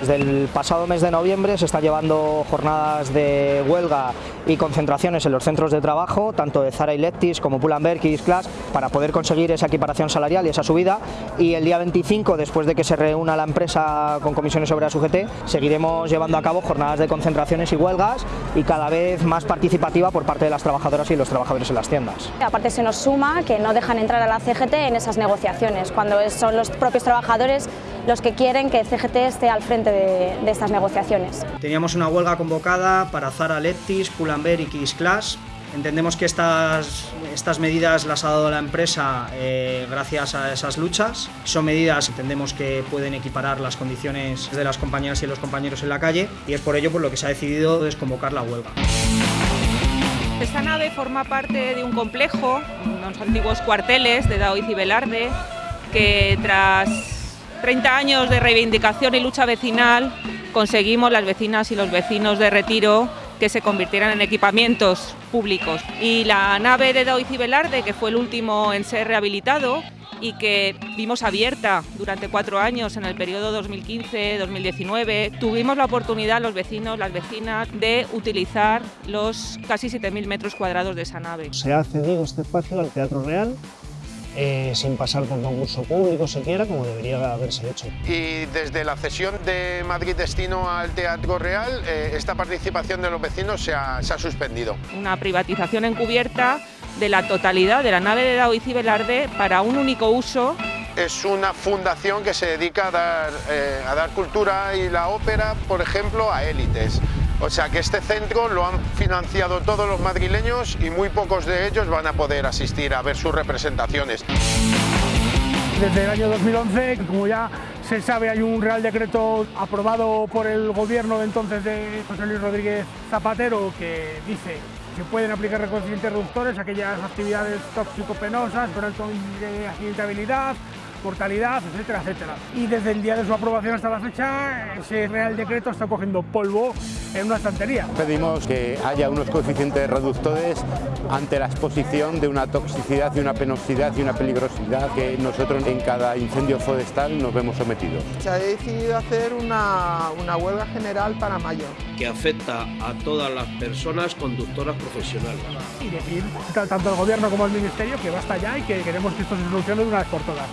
Desde el pasado mes de noviembre se están llevando jornadas de huelga y concentraciones en los centros de trabajo, tanto de Zara y Lectis como Pull&Bear y Class, para poder conseguir esa equiparación salarial y esa subida. Y el día 25, después de que se reúna la empresa con comisiones obreras UGT, seguiremos llevando a cabo jornadas de concentraciones y huelgas y cada vez más participativa por parte de las trabajadoras y los trabajadores en las tiendas. Aparte se nos suma que no dejan entrar a la CGT en esas negociaciones, cuando son los propios trabajadores los que quieren que CGT esté al frente de, estas negociaciones. Teníamos una huelga convocada para Zara Leptis, Pull&Bear y Kids Class. Entendemos que estas, estas medidas las ha dado la empresa eh, gracias a esas luchas. Son medidas, entendemos que pueden equiparar las condiciones de las compañeras y los compañeros en la calle y es por ello por lo que se ha decidido desconvocar la huelga. Esta nave forma parte de un complejo, unos antiguos cuarteles de Daoiz y Velarde, que tras 30 años de reivindicación y lucha vecinal conseguimos las vecinas y los vecinos de Retiro que se convirtieran en equipamientos públicos. Y la nave de Daoiz y Velarde, que fue el último en ser rehabilitado, y que vimos abierta durante cuatro años en el periodo 2015-2019, tuvimos la oportunidad los vecinos, las vecinas, de utilizar los casi 7.000 metros cuadrados de esa nave. Se ha cedido este espacio al Teatro Real eh, sin pasar por concurso público siquiera, como debería haberse hecho. Y desde la cesión de Madrid Destino al Teatro Real, eh, esta participación de los vecinos se ha, se ha suspendido. Una privatización encubierta de la totalidad de la nave de Daoiz y Velarde para un único uso. Es una fundación que se dedica a dar, eh, a dar cultura y la ópera, por ejemplo, a élites. O sea que este centro lo han financiado todos los madrileños y muy pocos de ellos van a poder asistir a ver sus representaciones. Desde el año 2011, como ya se sabe, hay un Real Decreto aprobado por el gobierno de entonces de José Luis Rodríguez Zapatero que dice que pueden aplicar reconcientes reductores a aquellas actividades tóxico-penosas con alto de accidentabilidad, mortalidad, etcétera, etcétera. Y desde el día de su aprobación hasta la fecha, ese Real Decreto está cogiendo polvo en una estantería. Pedimos que haya unos coeficientes reductores ante la exposición de una toxicidad y una penosidad y una peligrosidad que nosotros en cada incendio forestal nos vemos sometidos. Se ha decidido hacer una, una huelga general para mayo. Que afecta a todas las personas conductoras profesionales. Y decir tanto al gobierno como al ministerio que basta ya y que queremos que esto se solucione de una vez por todas.